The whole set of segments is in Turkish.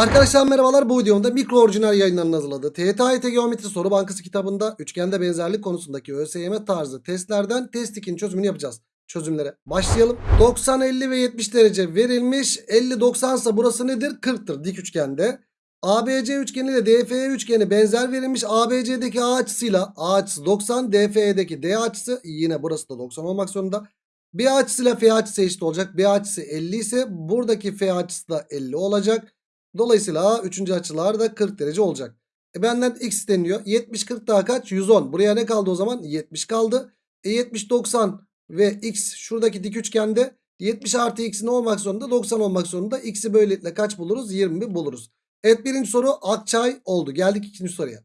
Arkadaşlar merhabalar bu videomda mikro orijinal yayınlarının hazırladığı TYT Geometri Soru Bankası kitabında üçgende benzerlik konusundaki ÖSYM tarzı testlerden test 2'nin çözümünü yapacağız. Çözümlere başlayalım. 90, 50 ve 70 derece verilmiş. 50, 90 ise burası nedir? 40'tır dik üçgende. ABC üçgeni ile DFE üçgeni benzer verilmiş. ABC'deki A açısıyla A açısı 90, DFE'deki D açısı yine burası da 90 olmak zorunda. B açısıyla F açısı eşit olacak. B açısı 50 ise buradaki F açısı da 50 olacak. Dolayısıyla üçüncü açılar da 40 derece olacak. E benden x isteniyor. 70 40 daha kaç? 110. Buraya ne kaldı o zaman? 70 kaldı. E 70 90 ve x şuradaki dik üçgende 70 artı x ne olmak zorunda? 90 olmak zorunda. X'i böylelikle kaç buluruz? 20 buluruz. Evet birinci soru Akçay oldu. Geldik ikinci soruya.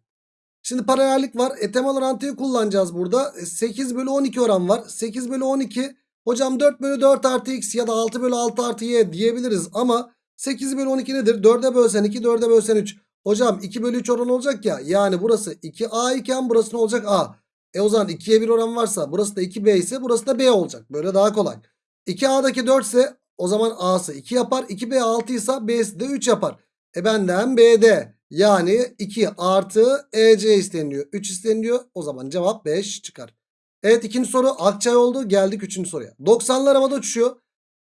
Şimdi paralellik var. E temel orantıyı kullanacağız burada. E, 8 bölü 12 oran var. 8 bölü 12 hocam 4 bölü 4 artı x ya da 6 bölü 6 artı y diyebiliriz ama 8 bölü 12 nedir? 4'e bölsen 2 4'e bölsen 3. Hocam 2 bölü 3 oran olacak ya. Yani burası 2a iken burası ne olacak? a. E o zaman 2'ye 1 oran varsa burası da 2b ise burası da b olacak. Böyle daha kolay. 2a'daki 4 ise o zaman a'sı 2 yapar. 2b 6 ise b'si de 3 yapar. E benden b'de yani 2 artı ec isteniyor. 3 isteniyor. O zaman cevap 5 çıkar. Evet ikinci soru Akçay oldu. Geldik üçüncü soruya. 90'lar havada uçuşuyor.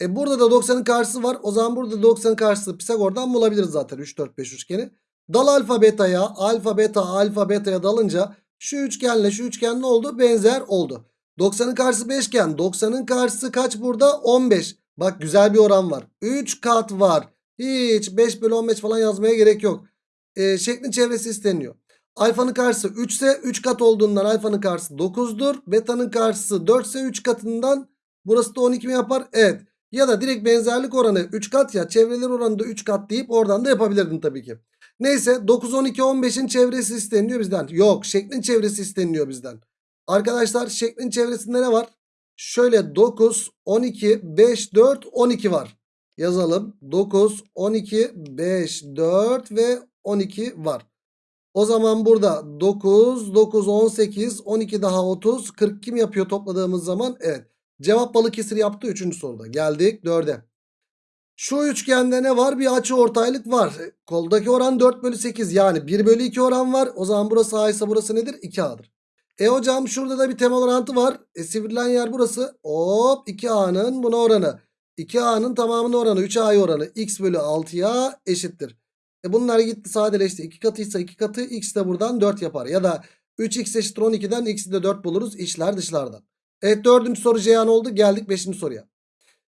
E burada da 90'ın karşısı var. O zaman burada 90'ın karşısı Pisagor'dan bulabiliriz zaten 3 4 5 üçgeni. Dal alfa beta'ya, alfa beta alfa beta'ya dalınca şu üçgenle şu üçgen ne oldu? Benzer oldu. 90'ın karşısı 5 iken 90'ın karşısı kaç burada? 15. Bak güzel bir oran var. 3 kat var. Hiç 5 bölü 15 falan yazmaya gerek yok. E, şeklin çevresi isteniyor. Alfanın karşısı 3 ise 3 kat olduğundan alfanın karşısı 9'dur. Beta'nın karşısı 4 ise 3 katından burası da 12 mi yapar? Evet. Ya da direkt benzerlik oranı 3 kat ya çevreler oranı da 3 kat deyip oradan da yapabilirdin tabii ki. Neyse 9, 12, 15'in çevresi isteniyor bizden. Yok şeklin çevresi isteniyor bizden. Arkadaşlar şeklin çevresinde ne var? Şöyle 9, 12, 5, 4, 12 var. Yazalım. 9, 12, 5, 4 ve 12 var. O zaman burada 9, 9, 18, 12 daha 30, 40 kim yapıyor topladığımız zaman? Evet. Cevap Balıkesir yaptı 3. soruda. Geldik 4'e. Şu üçgende ne var? Bir açı ortaylık var. E, Koldaki oran 4 bölü 8 yani 1 bölü 2 oran var. O zaman burası A ise burası nedir? 2A'dır. E hocam şurada da bir temel orantı var. E sivrilen yer burası. Hop 2A'nın buna oranı. 2A'nın tamamının oranı 3A'ya oranı x bölü 6'ya eşittir. E bunlar gitti sadeleşti. 2 katıysa 2 katı x de buradan 4 yapar. Ya da 3x eşittir 12'den x'i de 4 buluruz. İçler dışlardan. Evet dördüncü soru Ceyhan oldu. Geldik beşinci soruya.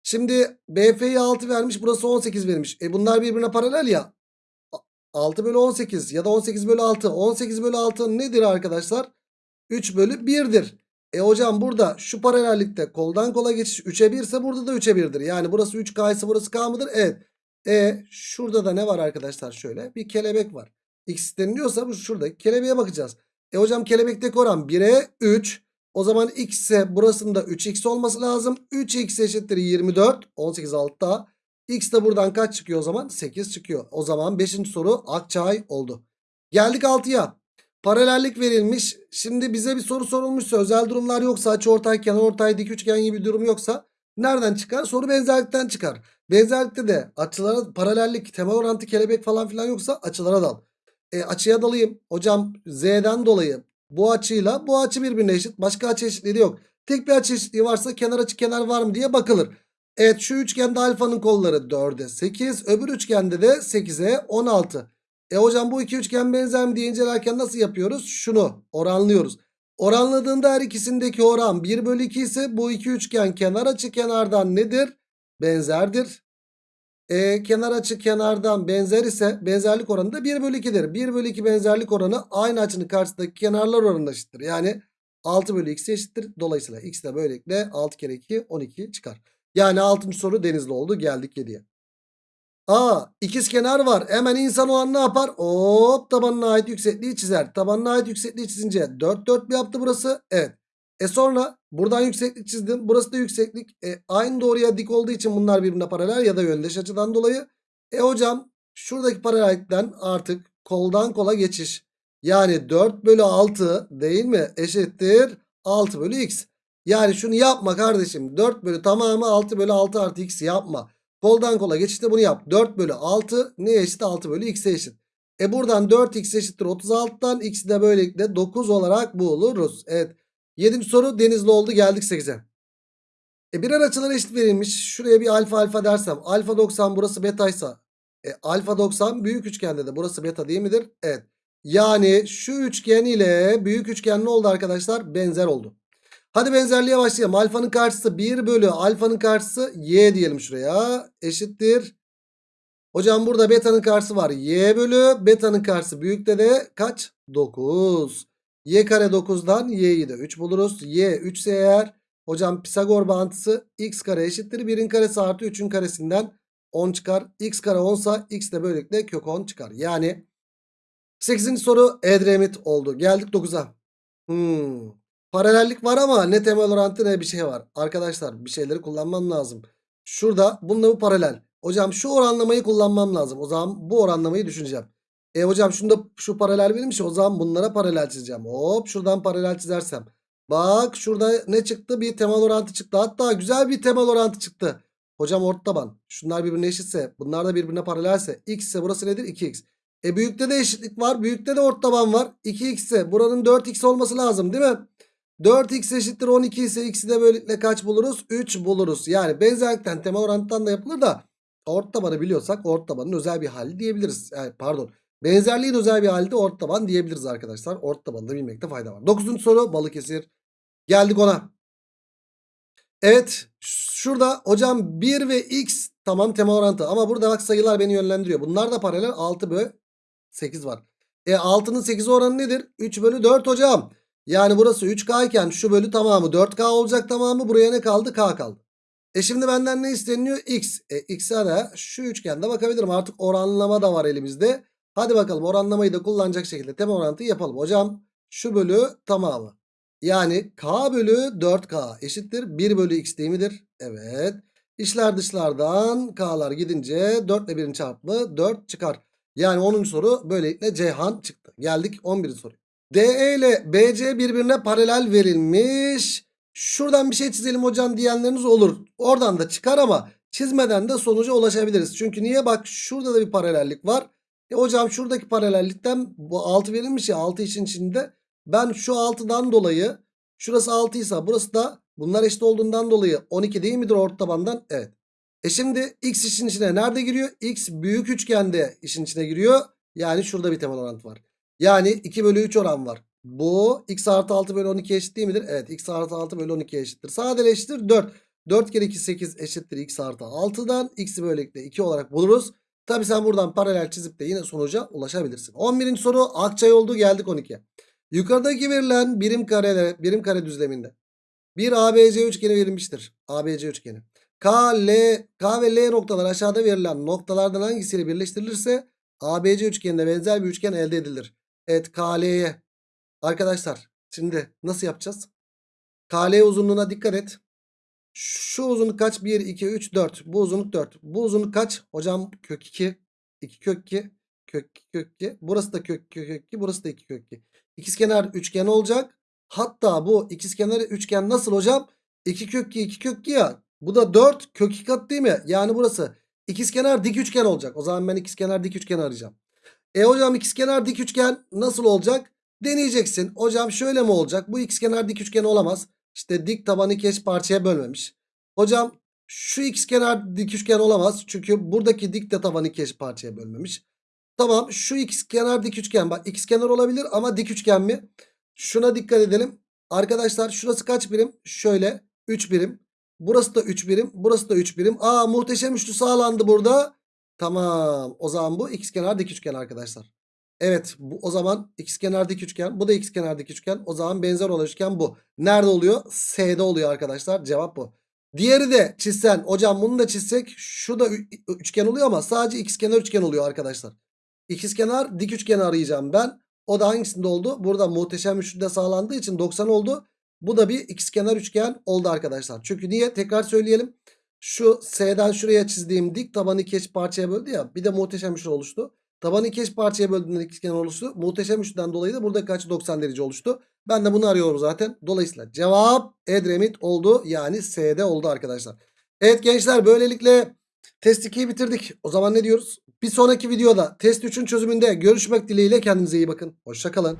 Şimdi BF'yi 6 vermiş. Burası 18 vermiş. E bunlar birbirine paralel ya. 6 bölü 18 ya da 18 bölü 6. 18 bölü 6 nedir arkadaşlar? 3 bölü 1'dir. E hocam burada şu paralellikte koldan kola geçiş 3'e 1 ise burada da 3'e 1'dir. Yani burası 3K ise burası K mıdır? Evet. E şurada da ne var arkadaşlar şöyle bir kelebek var. X deniliyorsa bu şuradaki kelebeğe bakacağız. E hocam kelebekteki oran 1'e 3. O zaman x ise burasında 3x olması lazım. 3x eşittir 24. 18 altta. X de buradan kaç çıkıyor o zaman? 8 çıkıyor. O zaman 5. soru Akçay oldu. Geldik 6'ya. Paralellik verilmiş. Şimdi bize bir soru sorulmuşsa özel durumlar yoksa açıortay kenarortay dik üçgen gibi bir durum yoksa nereden çıkar? Soru benzerlikten çıkar. Benzerlikte de açılara paralellik temel orantı kelebek falan filan yoksa açılara dal. E, açıya dalayım. Hocam z'den dolayı bu açıyla bu açı birbirine eşit. Başka açı eşitliği yok. Tek bir açı eşitliği varsa kenar açı kenar var mı diye bakılır. Evet şu üçgende alfanın kolları 4'e 8. Öbür üçgende de 8'e 16. E hocam bu iki üçgen benzer mi diye incelerken nasıl yapıyoruz? Şunu oranlıyoruz. Oranladığında her ikisindeki oran 1 bölü 2 ise bu iki üçgen kenar açı kenardan nedir? Benzerdir. E, kenar açı kenardan benzer ise benzerlik oranı da 1 bölü 2'dir. 1 bölü 2 benzerlik oranı aynı açının karşısındaki kenarlar oranına eşittir. Yani 6 bölü x eşittir. Dolayısıyla x de böylelikle 6 kere 2 12 çıkar. Yani 6. soru denizli oldu. Geldik 7'ye. Aa ikiz kenar var. Hemen insan o an ne yapar? Hop tabanına ait yüksekliği çizer. Tabanına ait yüksekliği çizince 4 4 mi yaptı burası? Evet. E sonra buradan yükseklik çizdim. Burası da yükseklik. E aynı doğruya dik olduğu için bunlar birbirine paralel ya da yöndeş açıdan dolayı. E hocam şuradaki paralellikten artık koldan kola geçiş. Yani 4 bölü 6 değil mi? Eşittir 6 bölü x. Yani şunu yapma kardeşim. 4 bölü tamamı 6 bölü 6 artı x yapma. Koldan kola geçişte bunu yap. 4 bölü 6 neye eşit? 6 bölü x'e eşit. E buradan 4x eşittir 36'dan x'i de böylelikle 9 olarak buluruz. Evet. 7. soru denizli oldu geldik 8'e. E birer açılar eşit verilmiş. Şuraya bir alfa alfa dersem. Alfa 90 burası betaysa. E alfa 90 büyük üçgende de burası beta değil midir? Evet. Yani şu üçgen ile büyük üçgen ne oldu arkadaşlar? Benzer oldu. Hadi benzerliğe başlayalım. Alfanın karşısı 1 bölü alfanın karşısı y diyelim şuraya. Eşittir. Hocam burada beta'nın karşısı var. Y bölü beta'nın karşısı büyükte de kaç? 9. Y kare 9'dan y'yi de 3 buluruz. Y 3 ise eğer hocam Pisagor bağıntısı x kare eşittir. 1'in karesi artı 3'ün karesinden 10 çıkar. x kare 10 ise x de böylelikle kök 10 çıkar. Yani 8. soru Edremit oldu. Geldik 9'a. Hmm. Paralellik var ama ne temel orantı ne bir şey var. Arkadaşlar bir şeyleri kullanmam lazım. Şurada bununla bu paralel. Hocam şu oranlamayı kullanmam lazım. O zaman bu oranlamayı düşüneceğim. E hocam şunda şu paralel verilmiş. O zaman bunlara paralel çizeceğim. Hop şuradan paralel çizersem. Bak şurada ne çıktı? Bir temel orantı çıktı. Hatta güzel bir temel orantı çıktı. Hocam ort taban. Şunlar birbirine eşitse. Bunlar da birbirine paralelse. X ise burası nedir? 2x. E büyükte de eşitlik var. Büyükte de ort taban var. 2x ise buranın 4x olması lazım değil mi? 4x eşittir 12 ise x'i de böylelikle kaç buluruz? 3 buluruz. Yani benzerlikten temel orantıdan da yapılır da ort tabanı biliyorsak ort tabanın özel bir hali diyebiliriz. Yani pardon. Benzerliğin özel bir hali de ort taban diyebiliriz arkadaşlar. Ort tabanı da bilmekte fayda var. 9. soru Balıkesir. Geldik ona. Evet şurada hocam 1 ve x tamam temel orantı ama burada bak sayılar beni yönlendiriyor. Bunlar da paralel 6 bölü 8 var. E 6'nın 8 oranı nedir? 3 bölü 4 hocam. Yani burası 3K iken şu bölü tamamı 4K olacak tamamı. Buraya ne kaldı? K kaldı. E şimdi benden ne isteniyor? X. E X'e de şu üçgende bakabilirim. Artık oranlama da var elimizde. Hadi bakalım oranlamayı da kullanacak şekilde temel orantıyı yapalım. Hocam şu bölü tamamı. Yani K bölü 4K eşittir. 1 bölü X değil midir? Evet. İşler dışlardan K'lar gidince 4 ile 1'in çarpımı 4 çıkar. Yani 10. soru böylelikle Ceyhan çıktı. Geldik 11. soru. DE ile BC birbirine paralel verilmiş. Şuradan bir şey çizelim hocam diyenleriniz olur. Oradan da çıkar ama çizmeden de sonuca ulaşabiliriz. Çünkü niye bak şurada da bir paralellik var. E hocam şuradaki paralellikten bu 6 verilmiş ya 6 için içinde. Ben şu 6'dan dolayı şurası 6 ise burası da bunlar eşit olduğundan dolayı 12 değil midir orta tabandan? Evet. E şimdi x işin içine nerede giriyor? x büyük üçgende işin içine giriyor. Yani şurada bir temel orantı var. Yani 2 bölü 3 oran var. Bu x artı 6 bölü 12 eşit değil midir? Evet x artı 6 bölü 12 eşittir. Sadeleştir 4. 4 kere 2 8 eşittir x artı 6'dan x'i böylelikle 2 olarak buluruz. Tabi sen buradan paralel çizip de yine sonuca ulaşabilirsin. 11. soru Akçay oldu geldik 12'ye. Yukarıdaki verilen birim kare birim kare düzleminde bir ABC üçgeni verilmiştir. ABC üçgeni. K, L, K ve L noktalar aşağıda verilen noktalardan hangisiyle birleştirilirse ABC üçgenine benzer bir üçgen elde edilir. Evet KL'ye. Arkadaşlar şimdi nasıl yapacağız? KL uzunluğuna dikkat et. Şu uzunluk kaç? 1, 2, 3, 4. Bu uzunluk 4. Bu uzunluk kaç? Hocam kök 2. 2 kök 2. Kök 2 kök 2. Burası da kök 2 kök 2. Burası da 2 kök 2. İkizkenar üçgen olacak. Hatta bu ikizkenar üçgen nasıl hocam? 2 kök 2 2 kök 2 ya. Bu da 4 kök 2 kat değil mi? Yani burası ikizkenar dik üçgen olacak. O zaman ben ikizkenar dik üçgen arayacağım. E hocam ikizkenar dik üçgen nasıl olacak? Deneyeceksin. Hocam şöyle mi olacak? Bu ikizkenar dik üçgen olamaz. İşte dik tabanı iki parçaya bölmemiş. Hocam şu ikizkenar dik üçgen olamaz. Çünkü buradaki dik de tabanı iki parçaya bölmemiş. Tamam şu ikizkenar dik üçgen. Bak ikizkenar olabilir ama dik üçgen mi? Şuna dikkat edelim. Arkadaşlar şurası kaç birim? Şöyle 3 birim. Burası da 3 birim. Burası da 3 birim. Aa muhteşem üçlü sağlandı burada. Tamam. O zaman bu ikizkenar dik üçgen arkadaşlar. Evet bu o zaman ikizkenar dik üçgen. Bu da ikizkenar dik üçgen. O zaman benzer olan üçgen bu. Nerede oluyor? S'de oluyor arkadaşlar. Cevap bu. Diğeri de çizsen. Hocam bunu da çizsek. Şu da üçgen oluyor ama sadece ikizkenar üçgen oluyor arkadaşlar. İkizkenar dik üçgen arayacağım ben. O da hangisinde oldu? Burada muhteşem üçlüde sağlandığı için 90 oldu. Bu da bir ikizkenar üçgen oldu arkadaşlar. Çünkü niye? Tekrar söyleyelim. Şu S'den şuraya çizdiğim dik tabanı iki parçaya böldü ya. Bir de muhteşem üçlü oluştu. Tabanı iki eş parçaya böldüğünde ikizkenar oluştu. Muhteşem üçlüden dolayı da burada kaç 90 derece oluştu. Ben de bunu arıyorum zaten. Dolayısıyla cevap Edremit oldu. Yani S'de oldu arkadaşlar. Evet gençler böylelikle Test 2'yi bitirdik. O zaman ne diyoruz? Bir sonraki videoda test 3'ün çözümünde görüşmek dileğiyle kendinize iyi bakın. Hoşçakalın.